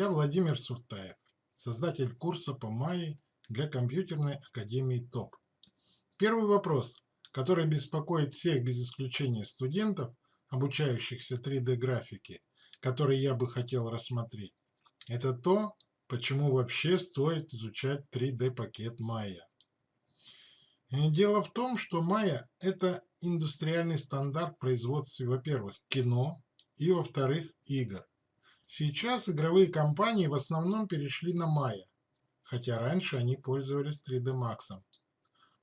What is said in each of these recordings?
Я Владимир Суртаев, создатель курса по Майе для компьютерной академии ТОП. Первый вопрос, который беспокоит всех без исключения студентов, обучающихся 3D-графике, который я бы хотел рассмотреть, это то, почему вообще стоит изучать 3D-пакет Maya. Дело в том, что Maya – это индустриальный стандарт производства, во-первых, кино и, во-вторых, игр. Сейчас игровые компании в основном перешли на Maya, хотя раньше они пользовались 3D Max.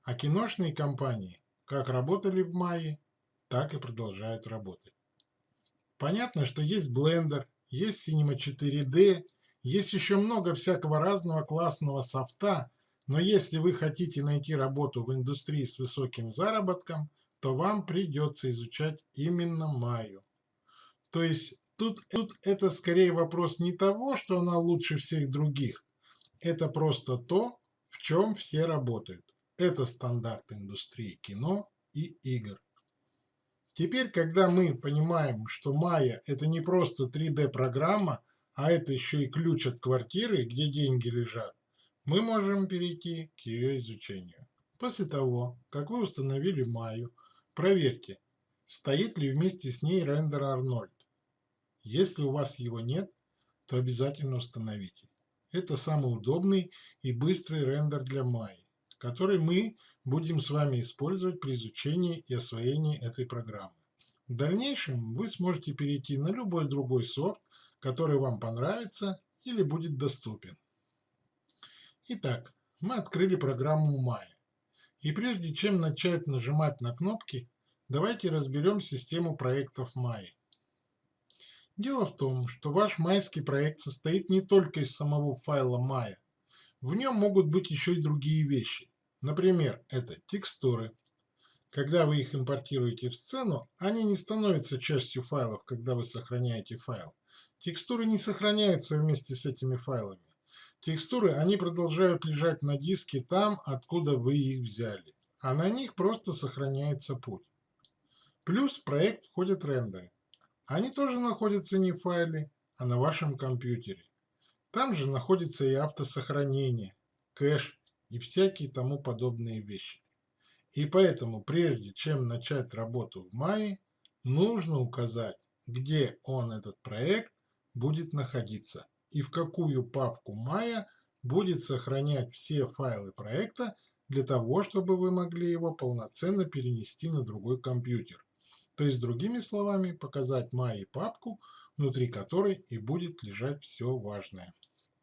А киношные компании как работали в Maya, так и продолжают работать. Понятно, что есть Blender, есть Cinema 4D, есть еще много всякого разного классного софта, но если вы хотите найти работу в индустрии с высоким заработком, то вам придется изучать именно Maya. То есть Тут, тут это скорее вопрос не того, что она лучше всех других. Это просто то, в чем все работают. Это стандарт индустрии кино и игр. Теперь, когда мы понимаем, что Maya это не просто 3D-программа, а это еще и ключ от квартиры, где деньги лежат, мы можем перейти к ее изучению. После того, как вы установили Maya, проверьте, стоит ли вместе с ней рендер Arnold. Если у вас его нет, то обязательно установите. Это самый удобный и быстрый рендер для Maya, который мы будем с вами использовать при изучении и освоении этой программы. В дальнейшем вы сможете перейти на любой другой софт, который вам понравится или будет доступен. Итак, мы открыли программу Maya. И прежде чем начать нажимать на кнопки, давайте разберем систему проектов Maya. Дело в том, что ваш майский проект состоит не только из самого файла Maya. В нем могут быть еще и другие вещи. Например, это текстуры. Когда вы их импортируете в сцену, они не становятся частью файлов, когда вы сохраняете файл. Текстуры не сохраняются вместе с этими файлами. Текстуры, они продолжают лежать на диске там, откуда вы их взяли. А на них просто сохраняется путь. Плюс в проект входят рендеры. Они тоже находятся не в файле, а на вашем компьютере. Там же находится и автосохранение, кэш и всякие тому подобные вещи. И поэтому, прежде чем начать работу в мае, нужно указать, где он, этот проект, будет находиться и в какую папку Maya будет сохранять все файлы проекта для того, чтобы вы могли его полноценно перенести на другой компьютер. То есть, другими словами, показать Майе папку, внутри которой и будет лежать все важное.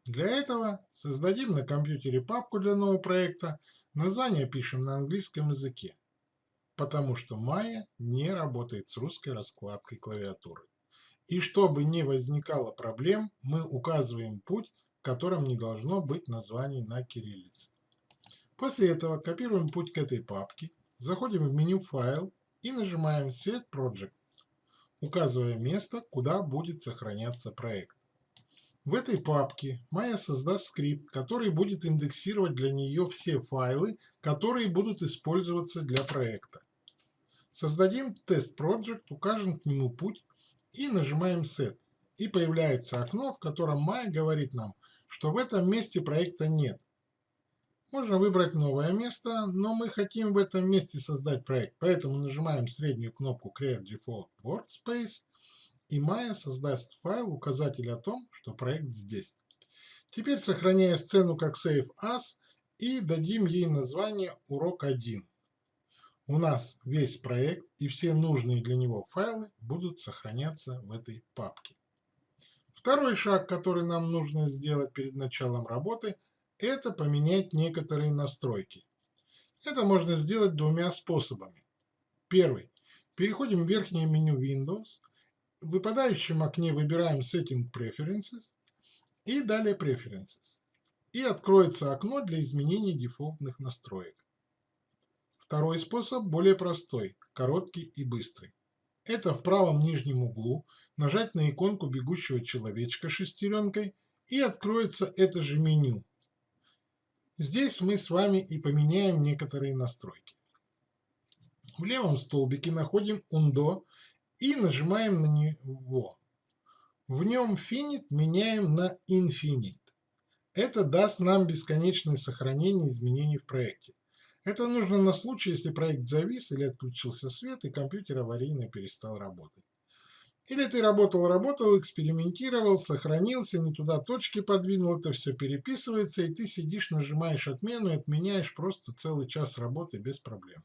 Для этого создадим на компьютере папку для нового проекта, название пишем на английском языке, потому что Maya не работает с русской раскладкой клавиатуры. И чтобы не возникало проблем, мы указываем путь, в котором не должно быть названий на кириллице. После этого копируем путь к этой папке, заходим в меню «Файл» и нажимаем Set Project, указывая место, куда будет сохраняться проект. В этой папке Maya создаст скрипт, который будет индексировать для нее все файлы, которые будут использоваться для проекта. Создадим тест Project, укажем к нему путь и нажимаем Set. И появляется окно, в котором Maya говорит нам, что в этом месте проекта нет. Можно выбрать новое место, но мы хотим в этом месте создать проект, поэтому нажимаем среднюю кнопку Create Default Workspace, и Maya создаст файл, указатель о том, что проект здесь. Теперь сохраняя сцену как Save As и дадим ей название Урок 1. У нас весь проект и все нужные для него файлы будут сохраняться в этой папке. Второй шаг, который нам нужно сделать перед началом работы, это поменять некоторые настройки. Это можно сделать двумя способами. Первый. Переходим в верхнее меню Windows, в выпадающем окне выбираем Setting Preferences и далее Preferences. И откроется окно для изменения дефолтных настроек. Второй способ более простой, короткий и быстрый. Это в правом нижнем углу нажать на иконку бегущего человечка шестеренкой и откроется это же меню Здесь мы с вами и поменяем некоторые настройки. В левом столбике находим Undo и нажимаем на него. В нем finite меняем на infinite. Это даст нам бесконечное сохранение изменений в проекте. Это нужно на случай, если проект завис или отключился свет и компьютер аварийно перестал работать. Или ты работал-работал, экспериментировал, сохранился, не туда точки подвинул, это все переписывается, и ты сидишь, нажимаешь отмену и отменяешь просто целый час работы без проблем.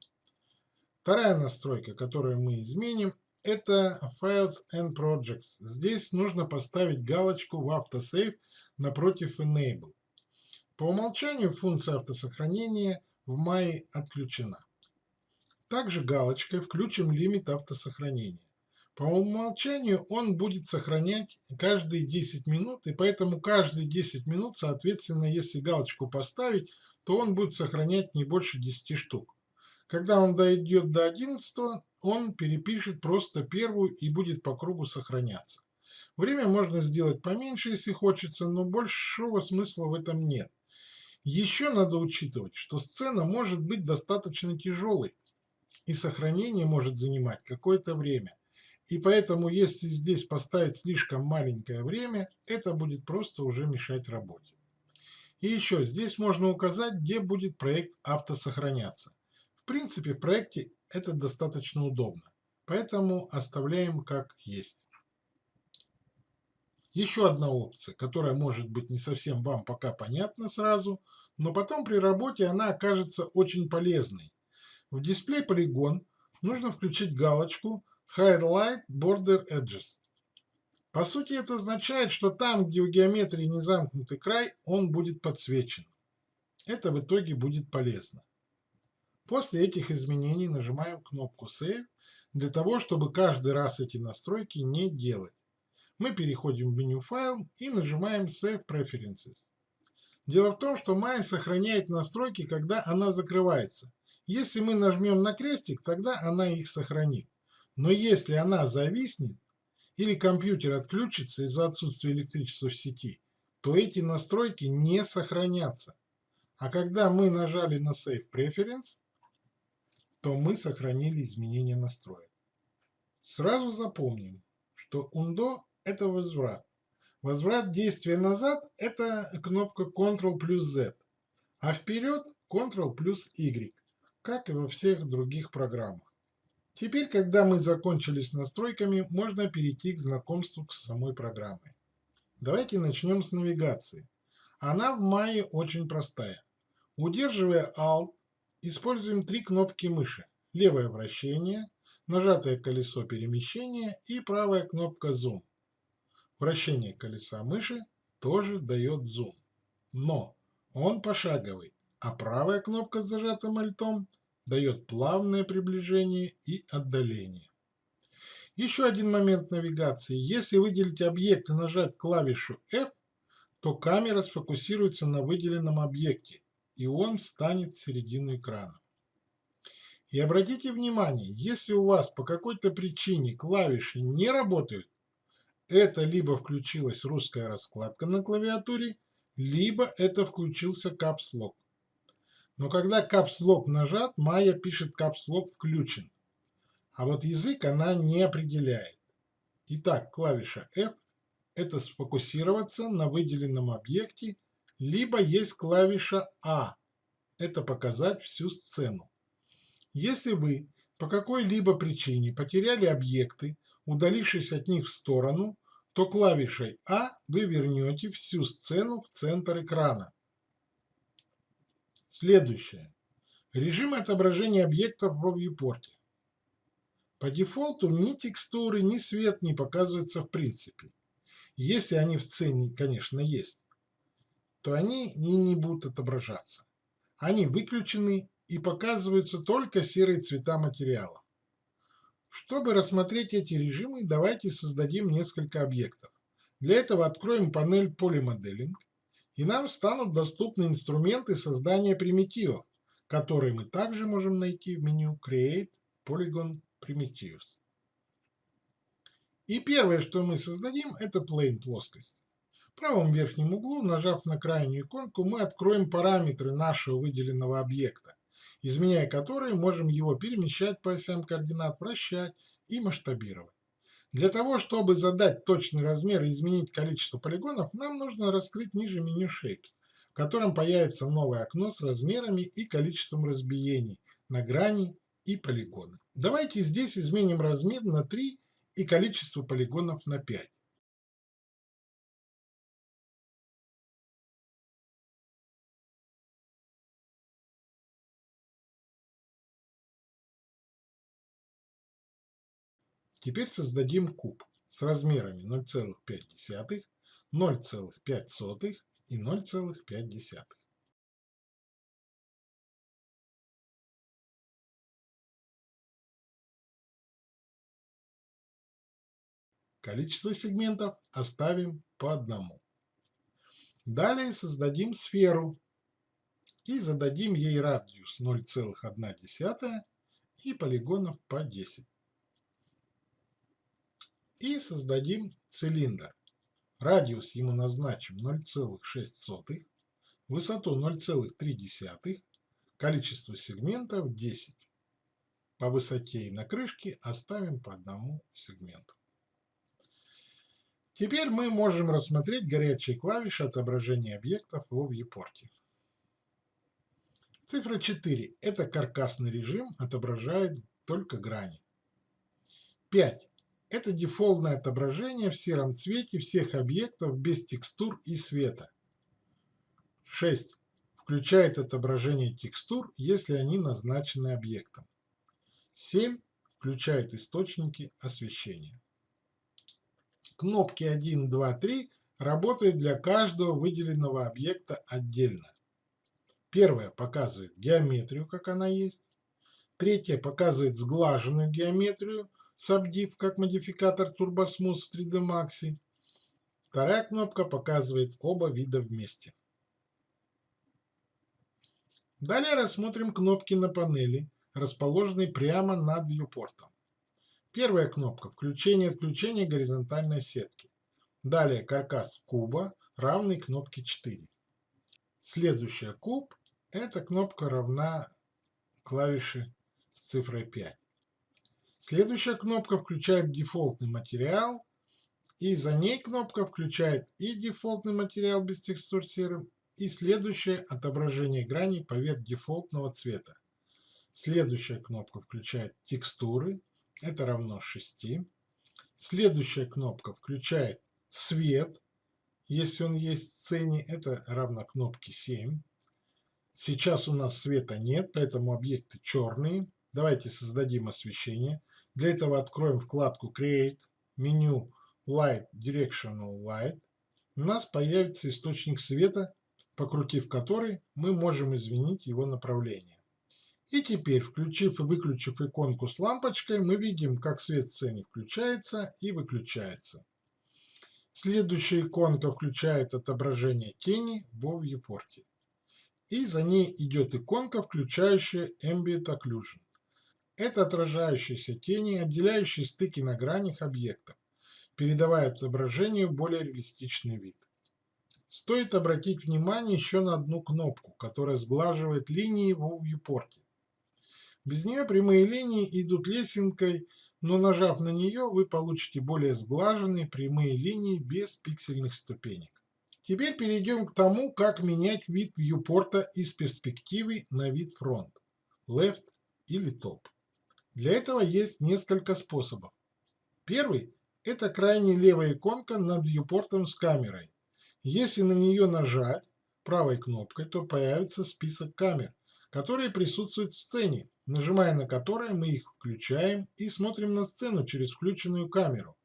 Вторая настройка, которую мы изменим, это Files and Projects. Здесь нужно поставить галочку в автосейв напротив Enable. По умолчанию функция автосохранения в мае отключена. Также галочкой включим лимит автосохранения. По умолчанию он будет сохранять каждые 10 минут, и поэтому каждые 10 минут, соответственно, если галочку поставить, то он будет сохранять не больше 10 штук. Когда он дойдет до 11, он перепишет просто первую и будет по кругу сохраняться. Время можно сделать поменьше, если хочется, но большого смысла в этом нет. Еще надо учитывать, что сцена может быть достаточно тяжелой, и сохранение может занимать какое-то время. И поэтому, если здесь поставить слишком маленькое время, это будет просто уже мешать работе. И еще здесь можно указать, где будет проект автосохраняться. В принципе, в проекте это достаточно удобно, поэтому оставляем как есть. Еще одна опция, которая может быть не совсем вам пока понятна сразу, но потом при работе она окажется очень полезной. В дисплей полигон нужно включить галочку Highlight Border Edges. По сути это означает, что там, где у геометрии не замкнутый край, он будет подсвечен. Это в итоге будет полезно. После этих изменений нажимаем кнопку Save для того, чтобы каждый раз эти настройки не делать. Мы переходим в меню «Файл» и нажимаем Save Preferences. Дело в том, что Maya сохраняет настройки, когда она закрывается. Если мы нажмем на крестик, тогда она их сохранит. Но если она зависнет или компьютер отключится из-за отсутствия электричества в сети, то эти настройки не сохранятся. А когда мы нажали на Save Preference, то мы сохранили изменения настроек. Сразу запомним, что undo – это возврат. Возврат действия назад – это кнопка Ctrl плюс Z, а вперед Ctrl плюс Y, как и во всех других программах. Теперь, когда мы закончили с настройками, можно перейти к знакомству с самой программой. Давайте начнем с навигации. Она в Maya очень простая. Удерживая Alt, используем три кнопки мыши. Левое вращение, нажатое колесо перемещения и правая кнопка зум. Вращение колеса мыши тоже дает зум. Но он пошаговый, а правая кнопка с зажатым альтом дает плавное приближение и отдаление. Еще один момент навигации. Если выделить объект и нажать клавишу F, то камера сфокусируется на выделенном объекте, и он встанет в середину экрана. И обратите внимание, если у вас по какой-то причине клавиши не работают, это либо включилась русская раскладка на клавиатуре, либо это включился Lock. Но когда Lock нажат, Maya пишет Lock включен. А вот язык она не определяет. Итак, клавиша F – это сфокусироваться на выделенном объекте, либо есть клавиша A – это показать всю сцену. Если вы по какой-либо причине потеряли объекты, удалившись от них в сторону, то клавишей А вы вернете всю сцену в центр экрана. Следующее. Режим отображения объектов во viewport. По дефолту ни текстуры, ни свет не показываются в принципе. Если они в сцене, конечно, есть, то они не, не будут отображаться. Они выключены и показываются только серые цвета материала. Чтобы рассмотреть эти режимы, давайте создадим несколько объектов. Для этого откроем панель Polymodeling и нам станут доступны инструменты создания примитивов, которые мы также можем найти в меню Create Polygon Primitives. И первое, что мы создадим, это plane плоскость. В правом верхнем углу, нажав на крайнюю иконку, мы откроем параметры нашего выделенного объекта, изменяя которые можем его перемещать по осям координат, вращать и масштабировать. Для того, чтобы задать точный размер и изменить количество полигонов, нам нужно раскрыть ниже меню Shapes, в котором появится новое окно с размерами и количеством разбиений на грани и полигоны. Давайте здесь изменим размер на 3 и количество полигонов на 5. Теперь создадим куб с размерами 0,5, 0,5 и 0,5. Количество сегментов оставим по одному. Далее создадим сферу и зададим ей радиус 0,1 и полигонов по 10 и создадим цилиндр. Радиус ему назначим 0,6, высоту 0,3, количество сегментов 10. По высоте и на крышке оставим по одному сегменту. Теперь мы можем рассмотреть горячие клавиши отображения объектов в viewport. Цифра 4 – это каркасный режим, отображает только грани. 5 это дефолтное отображение в сером цвете всех объектов без текстур и света. 6. Включает отображение текстур, если они назначены объектом. 7. Включает источники освещения. Кнопки 1, 2, 3 работают для каждого выделенного объекта отдельно. Первая показывает геометрию, как она есть. Третья показывает сглаженную геометрию, Subdiv как модификатор TurboSmooth в 3D Max. Вторая кнопка показывает оба вида вместе. Далее рассмотрим кнопки на панели, расположенные прямо над viewport. Первая кнопка – включение-отключение горизонтальной сетки. Далее каркас куба, равный кнопке 4. Следующая куб – эта кнопка равна клавише с цифрой 5. Следующая кнопка включает дефолтный материал, и за ней кнопка включает и дефолтный материал без текстур серым, и следующее отображение граней поверх дефолтного цвета. Следующая кнопка включает текстуры, это равно 6. Следующая кнопка включает свет, если он есть в сцене, это равно кнопке 7. Сейчас у нас света нет, поэтому объекты черные. Давайте создадим освещение. Для этого откроем вкладку Create, меню Light Directional Light. У нас появится источник света, покрутив который, мы можем изменить его направление. И теперь, включив и выключив иконку с лампочкой, мы видим, как свет в сцене включается и выключается. Следующая иконка включает отображение тени в viewport. И за ней идет иконка, включающая Ambient Occlusion. Это отражающиеся тени, отделяющие стыки на гранях объектов, передавая отображению более реалистичный вид. Стоит обратить внимание еще на одну кнопку, которая сглаживает линии в viewport. Без нее прямые линии идут лесенкой, но нажав на нее, вы получите более сглаженные прямые линии без пиксельных ступенек. Теперь перейдем к тому, как менять вид вьюпорта из перспективы на вид фронт, left или top. Для этого есть несколько способов. Первый – это крайне левая иконка над viewport с камерой. Если на нее нажать правой кнопкой, то появится список камер, которые присутствуют в сцене, нажимая на которые мы их включаем и смотрим на сцену через включенную камеру.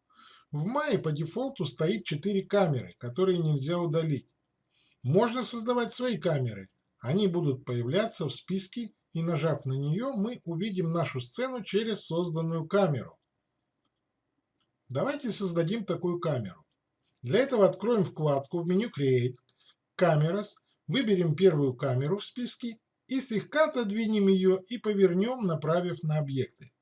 В мае по дефолту стоит 4 камеры, которые нельзя удалить. Можно создавать свои камеры. Они будут появляться в списке и нажав на нее, мы увидим нашу сцену через созданную камеру. Давайте создадим такую камеру. Для этого откроем вкладку в меню Create, Cameras, выберем первую камеру в списке и слегка отодвинем ее и повернем, направив на объекты.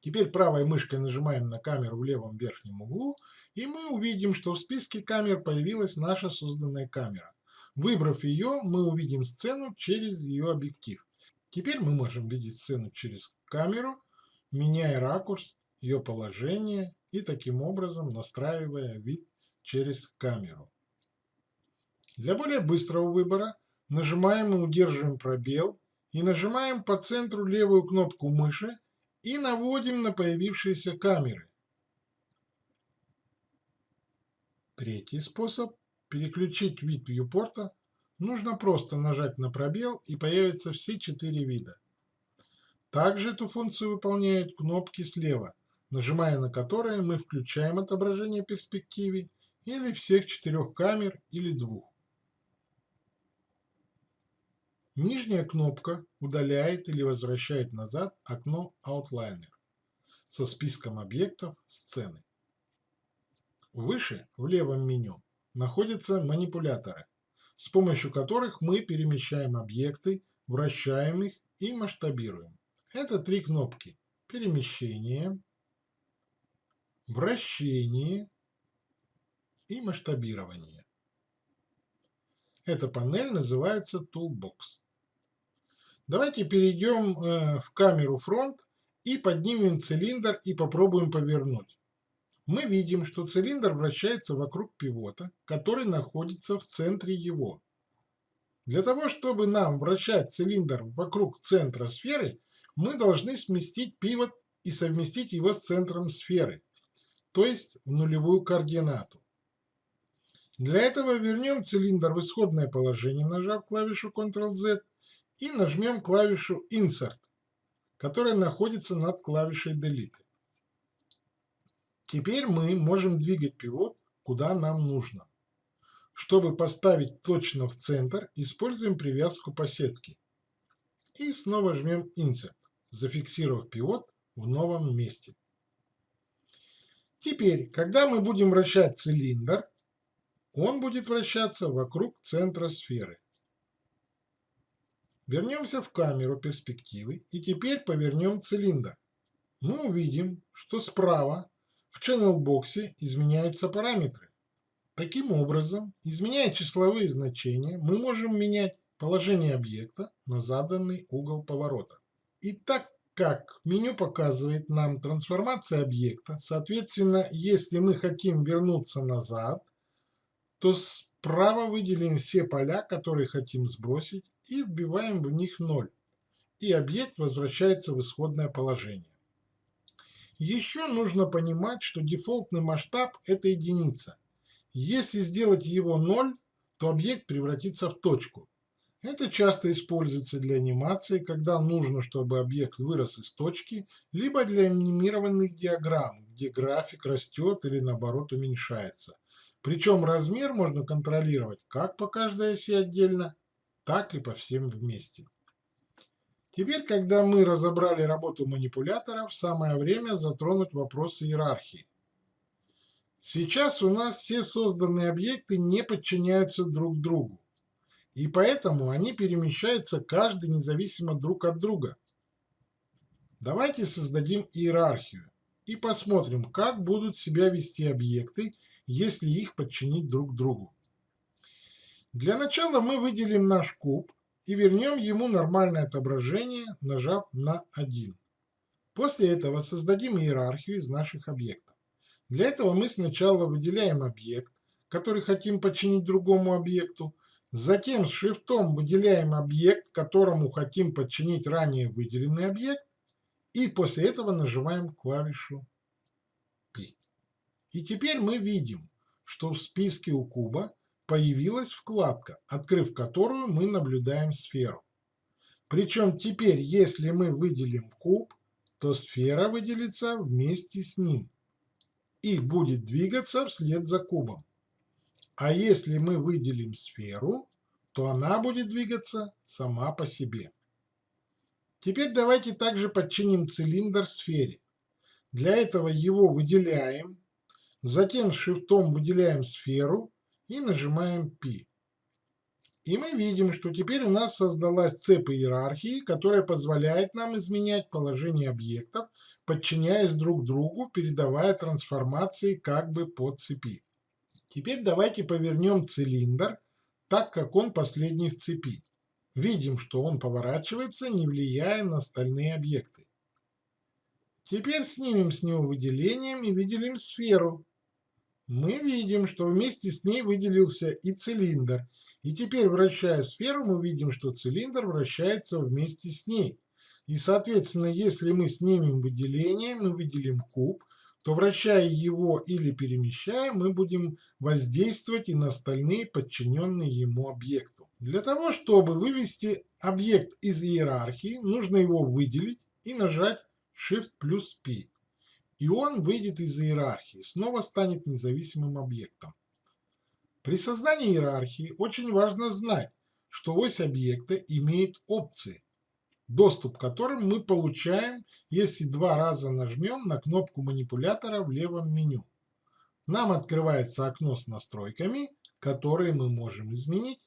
Теперь правой мышкой нажимаем на камеру в левом верхнем углу, и мы увидим, что в списке камер появилась наша созданная камера. Выбрав ее, мы увидим сцену через ее объектив. Теперь мы можем видеть сцену через камеру, меняя ракурс ее положение и таким образом настраивая вид через камеру. Для более быстрого выбора нажимаем и удерживаем пробел и нажимаем по центру левую кнопку мыши и наводим на появившиеся камеры. Третий способ – переключить вид вьюпорта. Нужно просто нажать на пробел и появятся все четыре вида. Также эту функцию выполняют кнопки слева, нажимая на которые мы включаем отображение перспективы или всех четырех камер или двух. Нижняя кнопка удаляет или возвращает назад окно Outliner со списком объектов сцены. Выше, в левом меню, находятся манипуляторы, с помощью которых мы перемещаем объекты, вращаем их и масштабируем. Это три кнопки. Перемещение, вращение и масштабирование. Эта панель называется Toolbox. Давайте перейдем э, в камеру фронт и поднимем цилиндр и попробуем повернуть. Мы видим, что цилиндр вращается вокруг пивота, который находится в центре его. Для того, чтобы нам вращать цилиндр вокруг центра сферы, мы должны сместить пивот и совместить его с центром сферы, то есть в нулевую координату. Для этого вернем цилиндр в исходное положение, нажав клавишу Ctrl-Z, и нажмем клавишу Insert, которая находится над клавишей Delete. Теперь мы можем двигать пивот куда нам нужно. Чтобы поставить точно в центр, используем привязку по сетке. И снова жмем Insert, зафиксировав пивот в новом месте. Теперь, когда мы будем вращать цилиндр, он будет вращаться вокруг центра сферы. Вернемся в камеру перспективы и теперь повернем цилиндр. Мы увидим, что справа в channel боксе изменяются параметры. Таким образом, изменяя числовые значения, мы можем менять положение объекта на заданный угол поворота. И так как меню показывает нам трансформация объекта, соответственно, если мы хотим вернуться назад, то Справа выделим все поля, которые хотим сбросить, и вбиваем в них 0, и объект возвращается в исходное положение. Еще нужно понимать, что дефолтный масштаб – это единица. Если сделать его 0, то объект превратится в точку. Это часто используется для анимации, когда нужно, чтобы объект вырос из точки, либо для анимированных диаграмм, где график растет или наоборот уменьшается – причем размер можно контролировать как по каждой оси отдельно, так и по всем вместе. Теперь, когда мы разобрали работу манипуляторов, самое время затронуть вопросы иерархии. Сейчас у нас все созданные объекты не подчиняются друг другу, и поэтому они перемещаются каждый независимо друг от друга. Давайте создадим иерархию и посмотрим, как будут себя вести объекты, если их подчинить друг другу. Для начала мы выделим наш куб и вернем ему нормальное отображение, нажав на 1. После этого создадим иерархию из наших объектов. Для этого мы сначала выделяем объект, который хотим подчинить другому объекту, затем с шрифтом выделяем объект, которому хотим подчинить ранее выделенный объект, и после этого нажимаем клавишу и теперь мы видим, что в списке у куба появилась вкладка, открыв которую мы наблюдаем сферу. Причем теперь, если мы выделим куб, то сфера выделится вместе с ним и будет двигаться вслед за кубом. А если мы выделим сферу, то она будет двигаться сама по себе. Теперь давайте также подчиним цилиндр сфере. Для этого его выделяем Затем шифтом выделяем сферу и нажимаем P. И мы видим, что теперь у нас создалась цепь иерархии, которая позволяет нам изменять положение объектов, подчиняясь друг другу, передавая трансформации как бы по цепи. Теперь давайте повернем цилиндр, так как он последний в цепи. Видим, что он поворачивается, не влияя на остальные объекты. Теперь снимем с него выделением и выделим сферу. Мы видим, что вместе с ней выделился и цилиндр. И теперь, вращая сферу, мы видим, что цилиндр вращается вместе с ней. И, соответственно, если мы снимем выделение, мы выделим куб, то вращая его или перемещая, мы будем воздействовать и на остальные подчиненные ему объекту. Для того, чтобы вывести объект из иерархии, нужно его выделить и нажать Shift плюс P. И он выйдет из иерархии, снова станет независимым объектом. При создании иерархии очень важно знать, что ось объекта имеет опции, доступ к которым мы получаем, если два раза нажмем на кнопку манипулятора в левом меню. Нам открывается окно с настройками, которые мы можем изменить,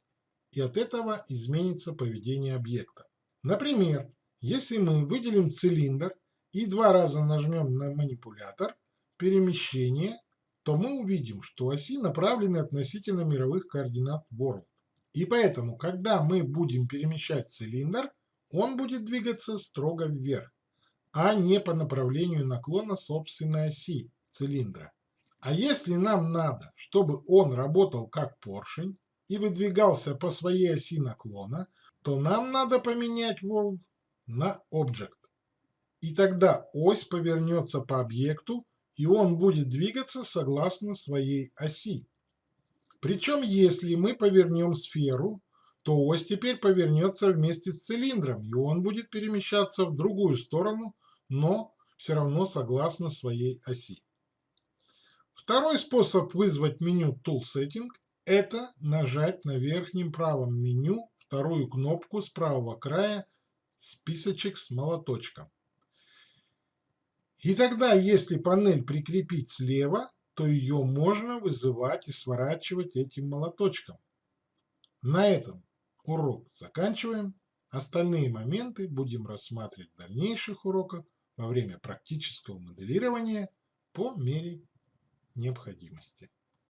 и от этого изменится поведение объекта. Например, если мы выделим цилиндр и два раза нажмем на манипулятор перемещение, то мы увидим, что оси направлены относительно мировых координат World. И поэтому, когда мы будем перемещать цилиндр, он будет двигаться строго вверх, а не по направлению наклона собственной оси цилиндра. А если нам надо, чтобы он работал как поршень и выдвигался по своей оси наклона, то нам надо поменять World на Object. И тогда ось повернется по объекту, и он будет двигаться согласно своей оси. Причем если мы повернем сферу, то ось теперь повернется вместе с цилиндром, и он будет перемещаться в другую сторону, но все равно согласно своей оси. Второй способ вызвать меню Tool Setting – это нажать на верхнем правом меню вторую кнопку с правого края списочек с молоточком. И тогда, если панель прикрепить слева, то ее можно вызывать и сворачивать этим молоточком. На этом урок заканчиваем. Остальные моменты будем рассматривать в дальнейших уроках во время практического моделирования по мере необходимости.